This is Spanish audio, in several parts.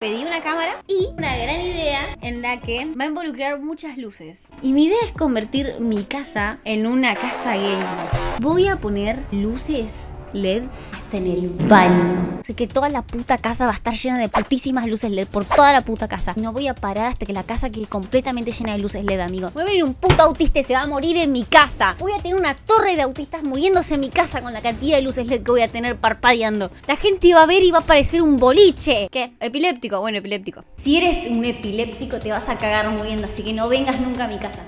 Pedí una cámara y una gran idea en la que va a involucrar muchas luces. Y mi idea es convertir mi casa en una casa gamer. Voy a poner luces LED hasta en el baño. Así que toda la puta casa va a estar llena de putísimas luces LED por toda la puta casa. No voy a parar hasta que la casa quede completamente llena de luces LED, amigo. Voy a venir un puto autista y se va a morir en mi casa. Voy a tener una torre de autistas muriéndose en mi casa con la cantidad de luces LED que voy a tener parpadeando. La gente va a ver y va a parecer un boliche. ¿Qué? ¿Epiléptico? Bueno, epiléptico. Si eres un epiléptico te vas a cagar muriendo, así que no vengas nunca a mi casa.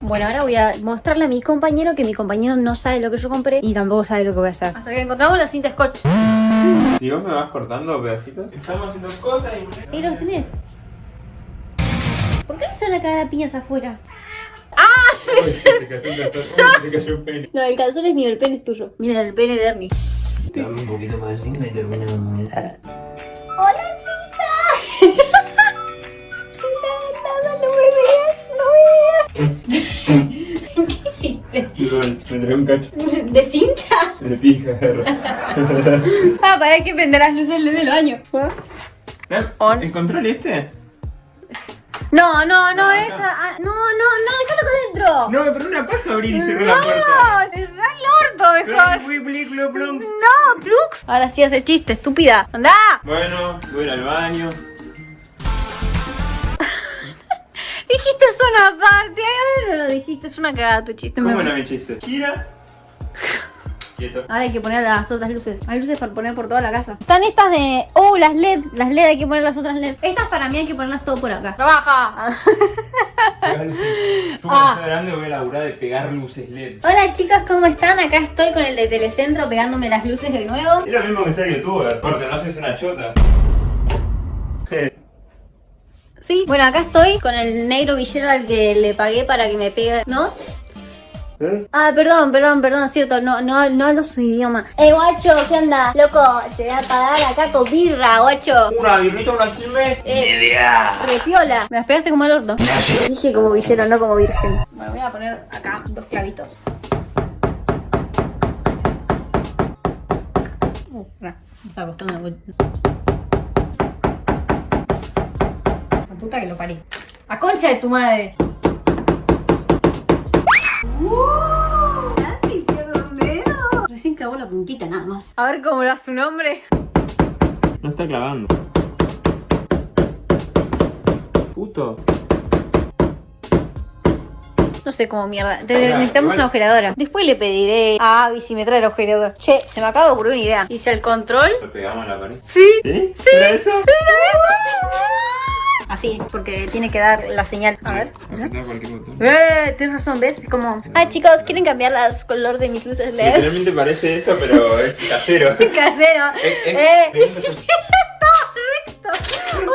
Bueno, ahora voy a mostrarle a mi compañero que mi compañero no sabe lo que yo compré y tampoco sabe lo que voy a hacer. Hasta que encontramos la cinta scotch. Si vos me vas cortando pedacitos, estamos haciendo cosas y... ¿Y los tenés? ¿Por qué no se van a cagar a piñas afuera? Uy, se te cayó un calzón, uy, se te cayó un pene. No, el calzón es mío, el pene es tuyo. Miren el pene de Ernie. Dame un poquito más de cinta y terminamos. ¡Hola, cinta! Nada, no me veas, no me veas. ¿Qué hiciste? Me trae un cacho ¿De cinta? de pija. Ah, para que prender las luces del baño. On. ¿El control este? No, no, no, No, esa. no. ah, No, no, no, déjalo acá adentro. No, pero una paja abrir y cerrar la puerta. No, cerrá el orto mejor. Bronx. No, Plux. Ahora sí hace chiste, estúpida. ¡Anda! Bueno, voy al baño. Dijiste eso una parte. Ahora no lo dijiste, es una cagada tu chiste. ¿Cómo me- era mi chiste? Gira. Quieto. Ahora hay que poner las otras luces. Hay luces para poner por toda la casa. Están estas de. Oh, las LED. Las LED hay que poner las otras LED. Estas para mí hay que ponerlas todo por acá. ¡Trabaja! Pegar luces. Yo Ah. grande voy a laburar de pegar luces LED. Hola chicos, ¿cómo están? Acá estoy con el de Telecentro pegándome las luces de nuevo. Es lo mismo que ser youtuber, porque no sois una chota. Sí. Bueno, acá estoy con el negro villero al que le pagué para que me pegue. ¿No? ¿Eh? Ah, perdón, perdón, perdón, es cierto, no, no, no hablo su idioma. Eh, guacho, ¿qué onda? Loco, te voy a pagar acá con birra, guacho. Una birrita, una quilme. Eh. Media. Repiola. Me las pegaste como el orto. Dije como villero, no como virgen. Bueno, voy a poner acá dos clavitos. Uh, pará, me está costando la vuelta. La puta que lo parí. ¡A concha de tu madre! ¡Uh! Casi pierdo un dedo. Recién clavó la puntita nada más. A ver cómo era su nombre. No está clavando. Puto. No sé cómo mierda. Te- Pará, necesitamos igual- una agujeradora. Después le pediré a Abby si me trae el agujerador. Che, se me acaba de ocurrir una idea. ¿Hice el control? Lo pegamos a la pared. Sí. ¿Sí? ¿Era eso? Así, porque tiene que dar la señal. A ver. Eh, tienes razón, ¿ves? Es como... Ah, chicos, ¿quieren cambiar las color de mis luces LED? Literalmente parece eso, pero es casero. Casero. Eh, eh, Eh, eh, es correcto. O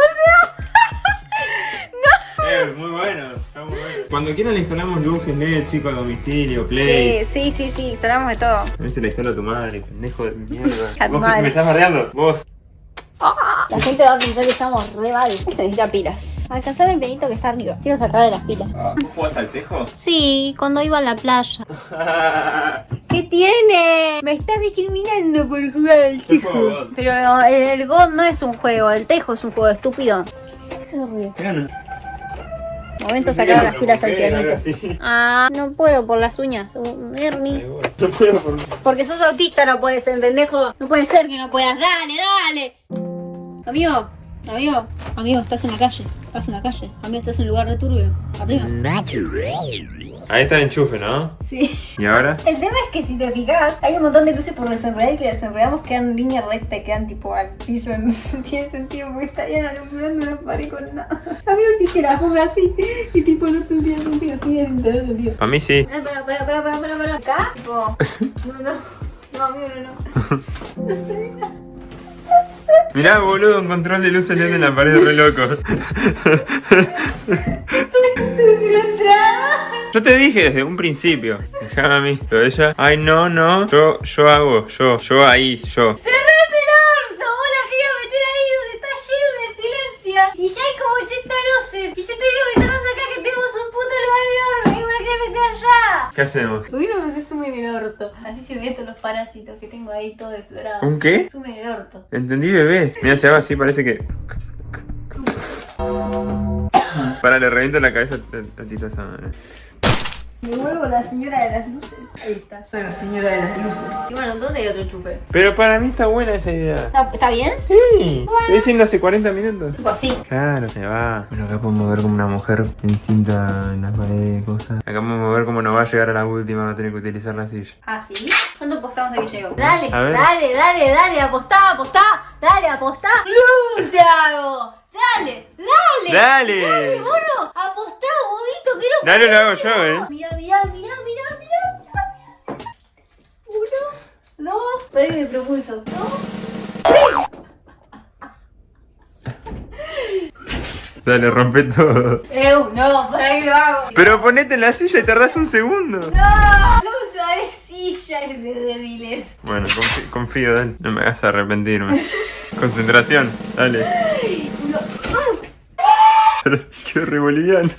sea... Es muy bueno, está muy bueno. Cuando quieran le instalamos luces LED, chico, a domicilio, Sí, play. sí, sí, sí, instalamos de todo. A veces la instala tu madre, pendejo de mierda. A tu ¿Vos madre. me estás bardeando? Vos. La gente va a pensar que estamos re mal. Esto necesita pilas. Alcanzar el penito que está arriba. Quiero sacar de las pilas. ¿Vos jugás al tejo? Sí, cuando iba a la playa. ¿Qué tiene? Me estás discriminando por jugar al God. Pero el, el God no es un juego, el tejo es un juego estúpido. ¿Qué es ruido? Gana. Momento de sacar las pilas al pianito. Ah, no puedo por las uñas. Uh, Ernie. No puedo por... Porque sos autista, no puedes ser, pendejo. No puede ser que no puedas. Dale, dale. Amigo, amigo, amigo, estás en la calle. Estás en la calle. Amigo, estás en un lugar de turbio. Arriba. Ahí está el enchufe, ¿no? Sí. ¿Y ahora? El tema es que si te fijas, hay un montón de luces por desenredar y si desenredamos quedan en línea recta, quedan tipo al piso. No tiene sentido porque estarían alumbrando una pared con nada. Amigo, que se la ponga así y tipo no tendría sentido, sí, es tener sentido. A mí sí. Espera, espera, espera, espera, espera, espera. Acá, tipo, no, no, no, amigo, no, no. No sé. Mirá, boludo, un control de luces LED en la pared, re loco. Yo te dije desde un principio, déjame a mí. Pero ella, ay no, no, yo, yo hago, yo, yo ahí, yo. ¿Qué hacemos? ¿Por qué no me en el orto? Así se ven todos los parásitos que tengo ahí todo deflorado. ¿Un qué? Zoom en el orto. Entendí, bebé. Mira, se hago así, parece que. Para, le reviento la cabeza a Tita Samara. Me vuelvo la señora de las luces. Ahí está, soy la señora de las luces. Y bueno, ¿dónde hay otro chupe? Pero para mí está buena esa idea. ¿Está, está bien? Sí, estoy diciendo hace 40 minutos. Pues sí. Claro, se va. Bueno, acá podemos ver como una mujer en cinta en las paredes, cosas. Acá podemos ver cómo nos va a llegar a la última, va a tener que utilizar la silla. ¿Ah, sí? ¿Cuánto apostamos a que llego? Dale, A ver. dale, dale, dale, apostá, apostá, dale, apostá. ¡Luz, Thiago! Dale, dale. ¡Dale! Dale, mono, apostá, bobito, que no Dale, lo hago yo, eh. Mira, mira, mira, mira, mira. Uno, dos, pero ahí me propulso. Dos. Dale, rompe todo. Eu, no, para qué lo hago. Pero ponete en la silla y tardás un segundo. No, no usaré sillas de débiles. Bueno, confi- confío, dale. No me hagas arrepentirme. Concentración, dale. Qué re boliviano.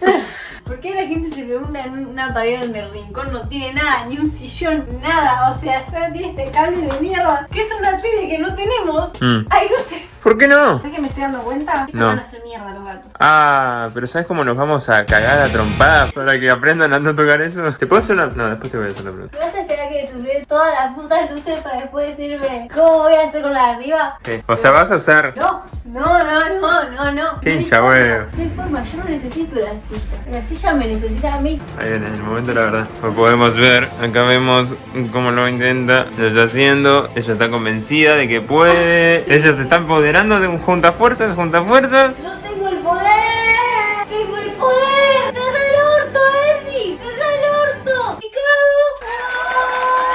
¿Por qué la gente se pregunta en una pared donde el rincón no tiene nada, ni un sillón, nada? O sea, solo tiene este cable de mierda, que es una tele que no tenemos. Mm. Hay luces. ¿Por qué no? ¿Sabes que me estoy dando cuenta? No. van a hacer mierda los gatos. Ah, pero ¿sabes cómo nos vamos a cagar a trompadas para que aprendan a no tocar eso? ¿Te puedo hacer una.? No, después te voy a hacer la pregunta. ¿Me vas a esperar que todas las putas luces para después decirme cómo voy a hacer con la de arriba? Sí. O sea, vas a usar. No, no, no, no, no, no. Qué hincha huevo. No hay forma, yo no necesito la silla. La silla me necesita a mí. Ahí viene el momento, la verdad. Lo podemos ver. Acá vemos cómo lo intenta. Lo está haciendo. Ella está convencida de que puede. Ella se está empoderando de un junta fuerzas, junta fuerzas. ¡Yo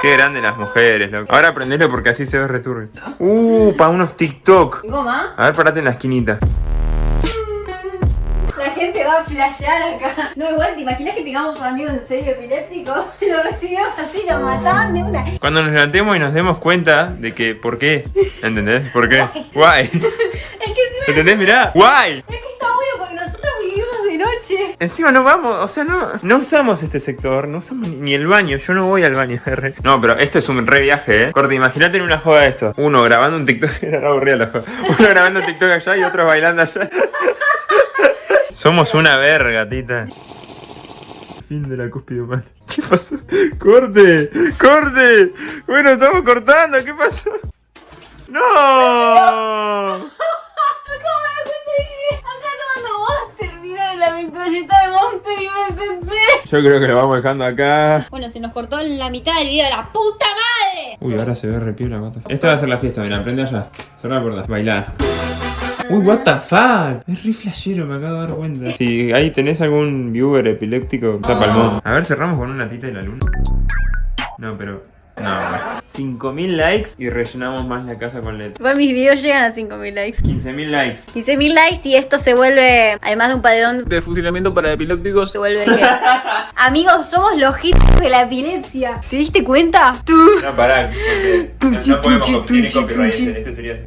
Qué grande las mujeres, loco. Ahora aprendelo porque así se ve returbio. Uh, para unos TikTok. ¿Goma? A ver, parate en la esquinita. La gente va a flashear acá. No, igual, ¿te imaginas que tengamos un amigo en serio epiléptico? Lo recibimos así, lo mataban de una. Es Cuando nos levantemos y nos demos cuenta de que, ¿por qué? ¿Entendés? ¿Por qué? Why? que encima. ¿Entendés? Mirá, why? Es que está de. Encima no vamos, o sea, no, no usamos este sector, no usamos ni, el baño, yo no voy al baño. re. No, pero esto es un re viaje, ¿eh? Corte, imagínate en una joda de esto. Uno grabando un TikTok, era aburrida la joda. Uno grabando un TikTok allá y otro bailando allá. Somos una verga, tita. Fin de la cúspide humana. ¿Qué pasó? ¡Corte! ¡Corte! Bueno, estamos cortando, ¿qué pasó? ¡No! Yo creo que lo vamos dejando acá. Bueno, se nos cortó en la mitad del video la puta madre. Uy, ahora se ve re piola, mata. Esta va a ser la fiesta, mira, aprende allá. Cerra la puerta, bailá. Uy, what the fuck. Es re flashero, me acabo de dar cuenta. Si ahí tenés algún viewer epiléptico, está palmón. A ver, cerramos con una tita de la luna. No, pero. No, 5000 likes y rellenamos más la casa con LED. Igual mis videos llegan a 5000 likes. 15000 likes. 15.000 likes y esto se vuelve, además de un padrón, de fusilamiento para epilépticos. se vuelve que... Amigos, somos los hits de la epilepsia. ¿Te diste cuenta? Tú. No, pará. Tuchi, no podemos, tuchi, tiene tuchi, copyright. tuchi. Este sería así.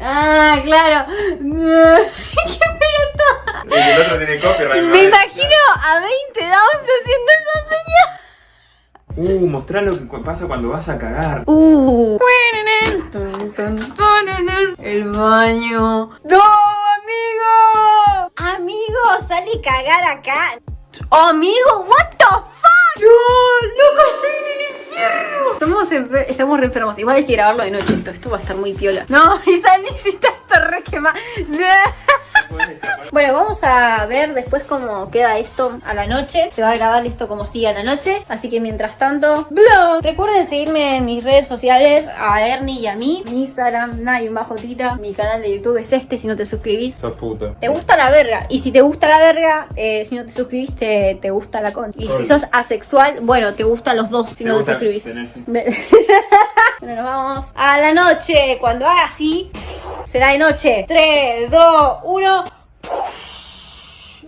Ah, claro. ¡Qué pelota! El otro tiene copyright. Me ¿no? imagino a 20 downs haciendo esa señal. Uh, mostrá lo que pasa cuando vas a cagar. Uh. El baño. ¡No, amigo! Amigo, sale a cagar acá. Amigo, what the fuck? No, loco, estoy en el infierno. Estamos, enfer- estamos re enfermos. Igual hay que grabarlo de noche esto. Esto va a estar muy piola. No, y salí si está esto re quemado. Bueno, vamos a ver después cómo queda esto a la noche. Se va a grabar esto como sigue a la noche. Así que mientras tanto, vlog. Recuerden seguirme en mis redes sociales, a Ernie y a mí. Mi Instagram, Nay bajo tita. Mi canal de YouTube es este si no te suscribís. Sos puto. Te gusta la verga. Y si te gusta la verga, eh, si no te suscribís, te, te gusta la con. Y si sos asexual, bueno, te gustan los dos si Me no te suscribís. bueno, nos vamos a la noche. Cuando haga así, será de noche. 3, 2, 1.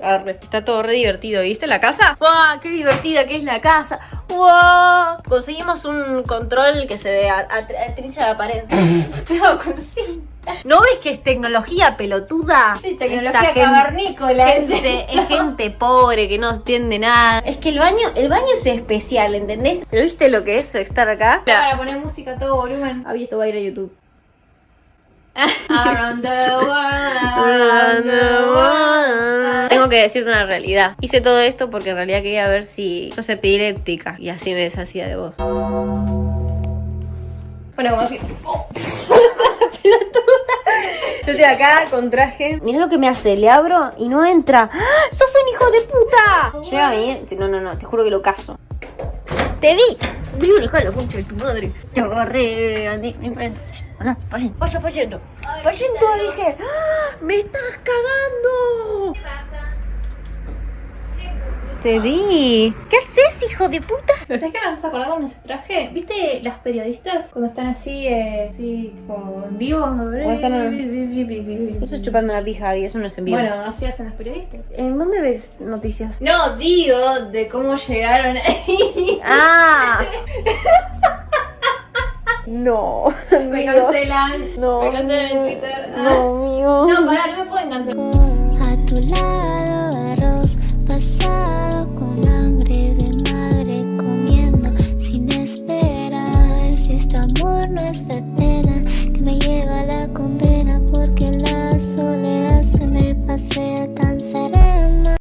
Arre. Está todo re divertido, ¿viste la casa? ¡Wow! ¡Qué divertida que es la casa! ¡Wow! Conseguimos un control que se ve a, a, a la pared. no. ¿No ves que es tecnología pelotuda? Sí, tecnología Esta cavernícola. Gente, es gente pobre que no entiende nada. Es que el baño, el baño es especial, ¿entendés? ¿Pero viste lo que es estar acá? Para poner música a todo volumen. Ah, esto va a ir a YouTube. Around the world, around the world. Tengo que decirte una realidad. Hice todo esto porque en realidad quería ver si yo soy epiléptica y así me deshacía de vos. Bueno, como así. Yo estoy acá con traje. Mira lo que me hace, le abro y no entra. ¡Ah! ¡Sos un hijo de puta! Llega a mí. No, no, no, te juro que lo caso. ¡Te vi! Vi un hijo de la concha de tu madre. Te agarré, Andy. Acá, pasen. Pasa, pasando. Pasando, dije. ¡Ah! ¡Me estás cagando! ¿Qué pasa? Te vi. ¿Qué haces, hijo de puta? ¿Sabes qué me haces acordar con ese traje? ¿Viste las periodistas cuando están así, eh, así como en vivo? Eso es chupando una pija y eso no es en vivo. Bueno, así hacen las periodistas. ¿en dónde ves noticias? No, digo de cómo llegaron ahí. ¡Ah! no. Me cancelan. No. Me cancelan en Twitter. Ah. No, mío. No, pará, no me pueden cancelar.